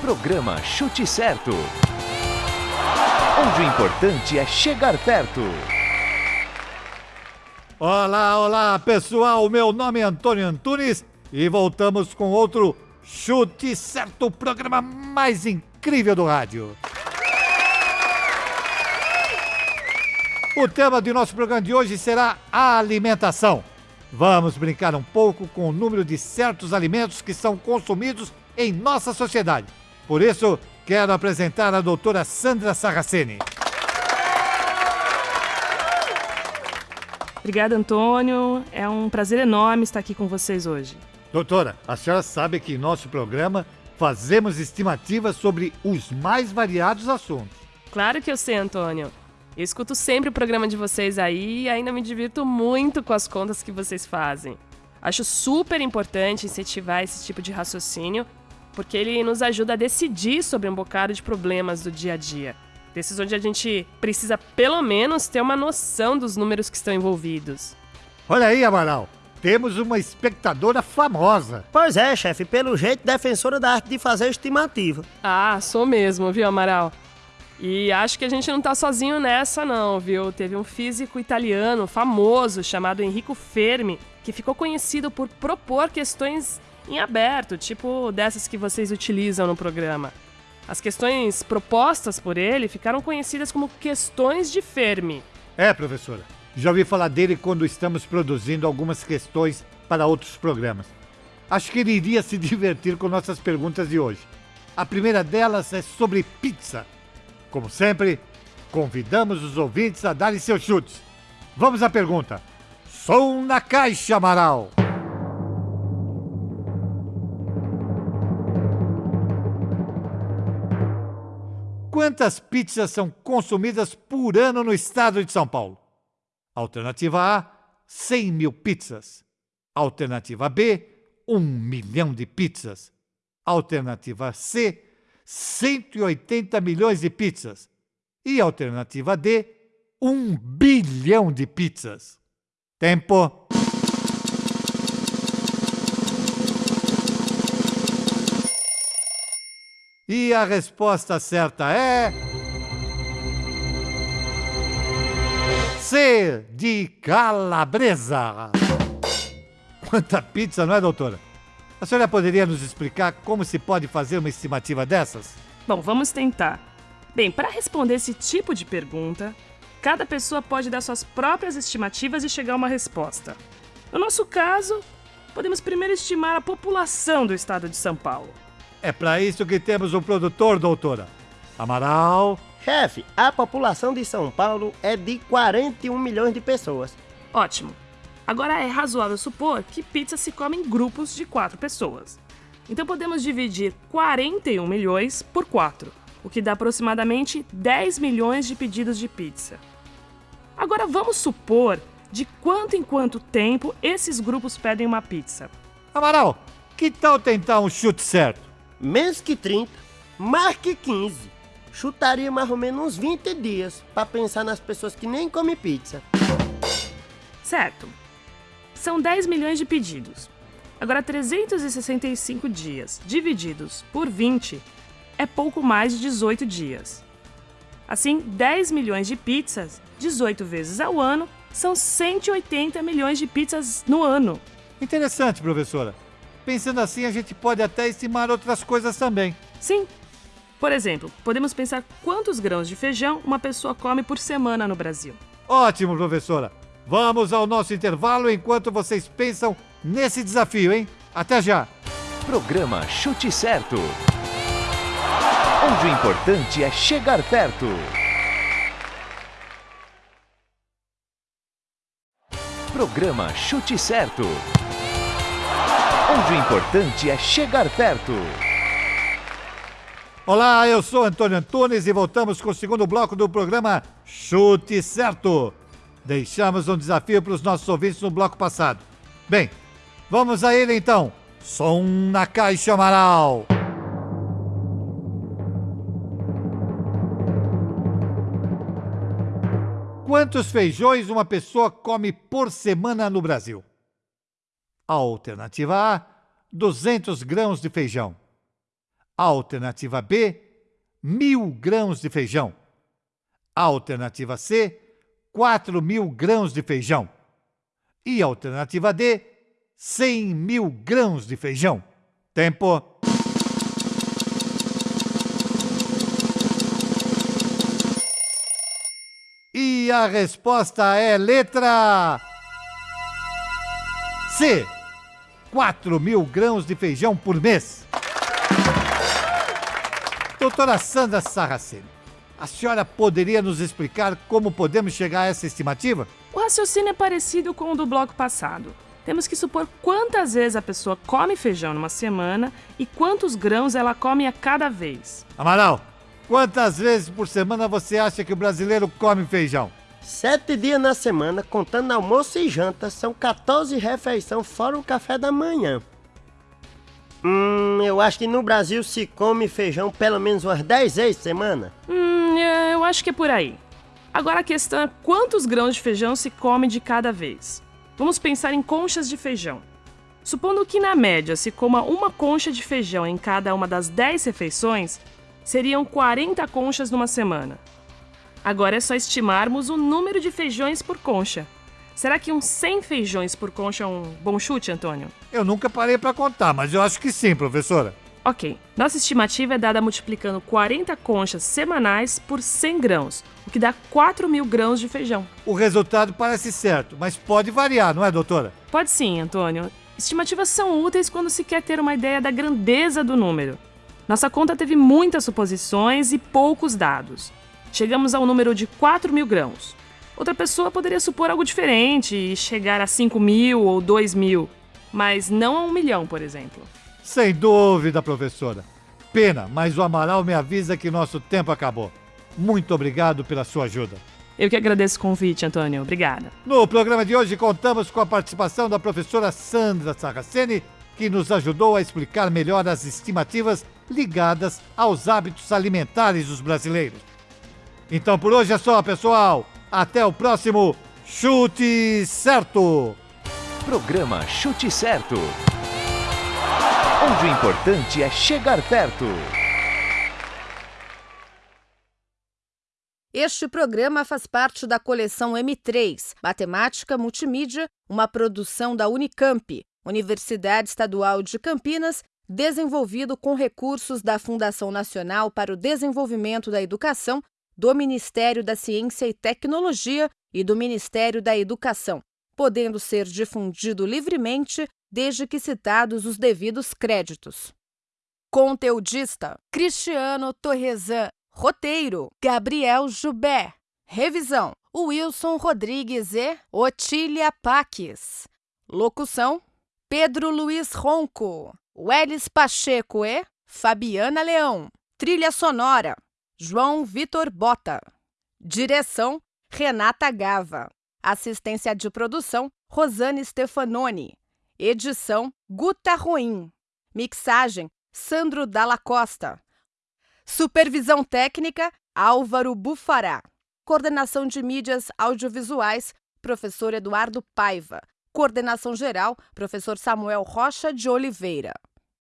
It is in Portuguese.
Programa Chute Certo. Onde o importante é chegar perto. Olá, olá pessoal, meu nome é Antônio Antunes e voltamos com outro Chute Certo, o programa mais incrível do rádio. O tema de nosso programa de hoje será a alimentação. Vamos brincar um pouco com o número de certos alimentos que são consumidos em nossa sociedade. Por isso, quero apresentar a doutora Sandra Sarraceni. Obrigada, Antônio. É um prazer enorme estar aqui com vocês hoje. Doutora, a senhora sabe que em nosso programa fazemos estimativas sobre os mais variados assuntos. Claro que eu sei, Antônio. Eu escuto sempre o programa de vocês aí e ainda me divirto muito com as contas que vocês fazem. Acho super importante incentivar esse tipo de raciocínio, porque ele nos ajuda a decidir sobre um bocado de problemas do dia a dia. Desses onde a gente precisa pelo menos ter uma noção dos números que estão envolvidos. Olha aí, Amaral, temos uma espectadora famosa. Pois é, chefe, pelo jeito defensora da arte de fazer estimativa. Ah, sou mesmo, viu, Amaral? E acho que a gente não tá sozinho nessa, não, viu? Teve um físico italiano famoso chamado Enrico Fermi, que ficou conhecido por propor questões em aberto, tipo dessas que vocês utilizam no programa. As questões propostas por ele ficaram conhecidas como questões de Fermi. É, professora. Já ouvi falar dele quando estamos produzindo algumas questões para outros programas. Acho que ele iria se divertir com nossas perguntas de hoje. A primeira delas é sobre pizza. Como sempre, convidamos os ouvintes a darem seus chutes. Vamos à pergunta. Som na caixa, Amaral. Quantas pizzas são consumidas por ano no estado de São Paulo? Alternativa A, 100 mil pizzas. Alternativa B, 1 milhão de pizzas. Alternativa C, 180 milhões de pizzas. E alternativa D, 1 bilhão de pizzas. Tempo. E a resposta certa é. C de calabresa. Quanta pizza, não é, doutora? A senhora poderia nos explicar como se pode fazer uma estimativa dessas? Bom, vamos tentar. Bem, para responder esse tipo de pergunta, cada pessoa pode dar suas próprias estimativas e chegar a uma resposta. No nosso caso, podemos primeiro estimar a população do estado de São Paulo. É para isso que temos um produtor, doutora. Amaral. Chefe, a população de São Paulo é de 41 milhões de pessoas. Ótimo. Agora é razoável supor que pizza se come em grupos de quatro pessoas. Então podemos dividir 41 milhões por 4, o que dá aproximadamente 10 milhões de pedidos de pizza. Agora vamos supor de quanto em quanto tempo esses grupos pedem uma pizza. Amaral, que tal tentar um chute certo? Menos que 30, mais que 15. Chutaria mais ou menos uns 20 dias para pensar nas pessoas que nem comem pizza. Certo. São 10 milhões de pedidos. Agora, 365 dias divididos por 20 é pouco mais de 18 dias. Assim, 10 milhões de pizzas, 18 vezes ao ano, são 180 milhões de pizzas no ano. Interessante, professora. Pensando assim, a gente pode até estimar outras coisas também. Sim. Por exemplo, podemos pensar quantos grãos de feijão uma pessoa come por semana no Brasil. Ótimo, professora. Vamos ao nosso intervalo enquanto vocês pensam nesse desafio, hein? Até já! Programa Chute Certo. Onde o importante é chegar perto. Programa Chute Certo. Onde o importante é chegar perto. Olá, eu sou Antônio Antunes e voltamos com o segundo bloco do programa Chute Certo. Deixamos um desafio para os nossos ouvintes no bloco passado. Bem, vamos a ele então. Som na caixa Amaral. Quantos feijões uma pessoa come por semana no Brasil? Alternativa A: 200 grãos de feijão. Alternativa B, mil grãos de feijão. Alternativa C, 4 mil grãos de feijão. E alternativa D, 100 mil grãos de feijão. Tempo. E a resposta é letra C. 4 mil grãos de feijão por mês. Doutora Sandra Sarraceni, a senhora poderia nos explicar como podemos chegar a essa estimativa? O raciocínio é parecido com o do bloco passado. Temos que supor quantas vezes a pessoa come feijão numa semana e quantos grãos ela come a cada vez. Amaral, quantas vezes por semana você acha que o brasileiro come feijão? Sete dias na semana, contando almoço e janta, são 14 refeições fora o café da manhã. Hum, eu acho que no Brasil se come feijão pelo menos umas 10 vezes por semana. Hum, é, eu acho que é por aí. Agora a questão é quantos grãos de feijão se come de cada vez. Vamos pensar em conchas de feijão. Supondo que na média se coma uma concha de feijão em cada uma das 10 refeições, seriam 40 conchas numa semana. Agora é só estimarmos o número de feijões por concha. Será que uns 100 feijões por concha é um bom chute, Antônio? Eu nunca parei para contar, mas eu acho que sim, professora. Ok. Nossa estimativa é dada multiplicando 40 conchas semanais por 100 grãos, o que dá 4 mil grãos de feijão. O resultado parece certo, mas pode variar, não é, doutora? Pode sim, Antônio. Estimativas são úteis quando se quer ter uma ideia da grandeza do número. Nossa conta teve muitas suposições e poucos dados. Chegamos ao número de 4 mil grãos. Outra pessoa poderia supor algo diferente e chegar a 5 mil ou 2 mil, mas não a um milhão, por exemplo. Sem dúvida, professora. Pena, mas o Amaral me avisa que nosso tempo acabou. Muito obrigado pela sua ajuda. Eu que agradeço o convite, Antônio. Obrigada. No programa de hoje contamos com a participação da professora Sandra Sarraceni, que nos ajudou a explicar melhor as estimativas ligadas aos hábitos alimentares dos brasileiros. Então por hoje é só, pessoal. Até o próximo Chute Certo! Programa Chute Certo. Onde o importante é chegar perto. Este programa faz parte da coleção M3, Matemática Multimídia, uma produção da Unicamp, Universidade Estadual de Campinas, desenvolvido com recursos da Fundação Nacional para o Desenvolvimento da Educação do Ministério da Ciência e Tecnologia e do Ministério da Educação, podendo ser difundido livremente desde que citados os devidos créditos. Conteudista: Cristiano Torresan. Roteiro: Gabriel Jubé. Revisão: Wilson Rodrigues e Otília Paques. Locução: Pedro Luiz Ronco, Welles Pacheco e Fabiana Leão. Trilha sonora: João Vitor Bota. Direção: Renata Gava. Assistência de produção: Rosane Stefanoni. Edição: Guta Ruim. Mixagem: Sandro Dalla Costa. Supervisão técnica: Álvaro Bufará. Coordenação de mídias audiovisuais: Professor Eduardo Paiva. Coordenação geral: Professor Samuel Rocha de Oliveira.